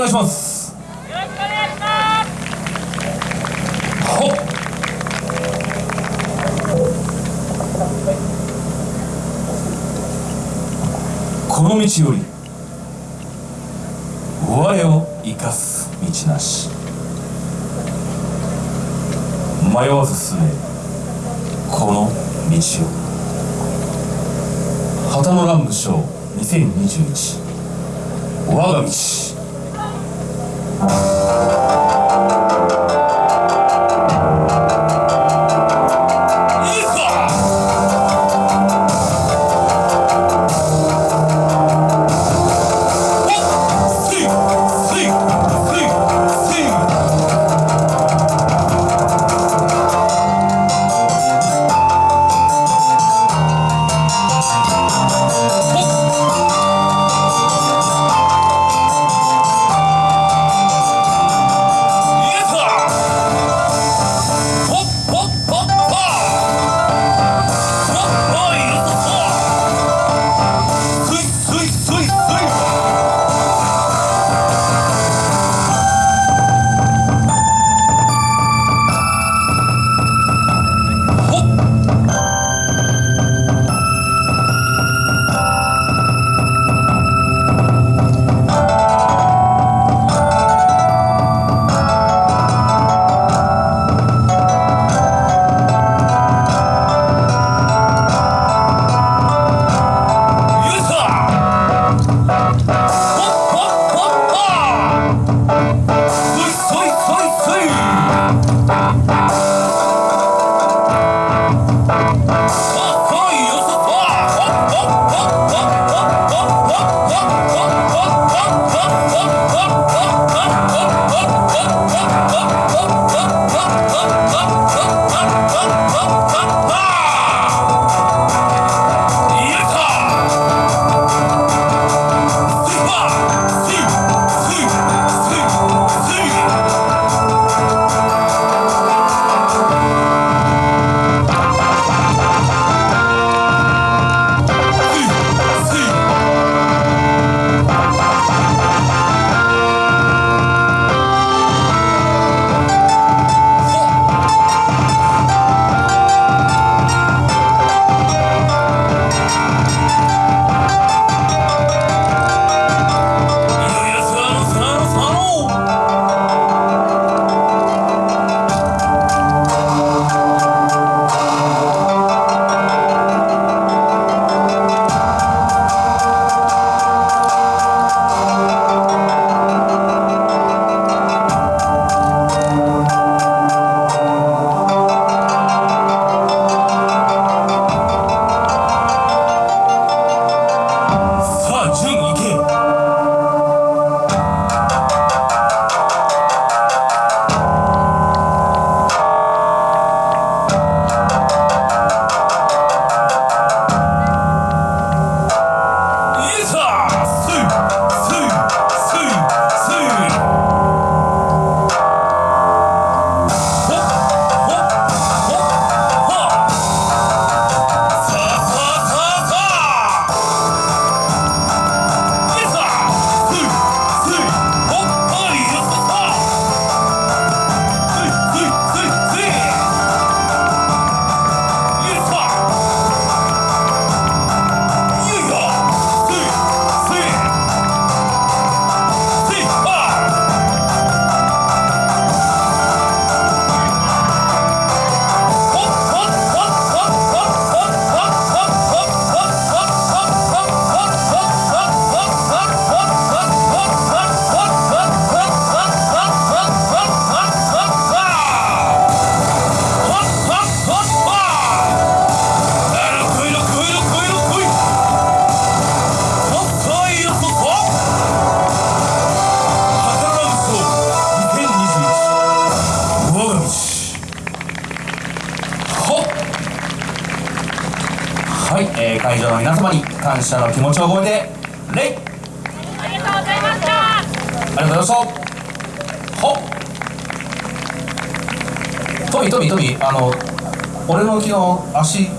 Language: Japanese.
願いしますよろしくお願いします。この道より我を生かす道なし迷わず進めこの道を旗の乱武将2021我が道 Música はい、えー会場の皆様に感謝の気持ちを込めて礼ありがとうございました。ありがとうございましたほっ。トミトミトミあの俺の昨日足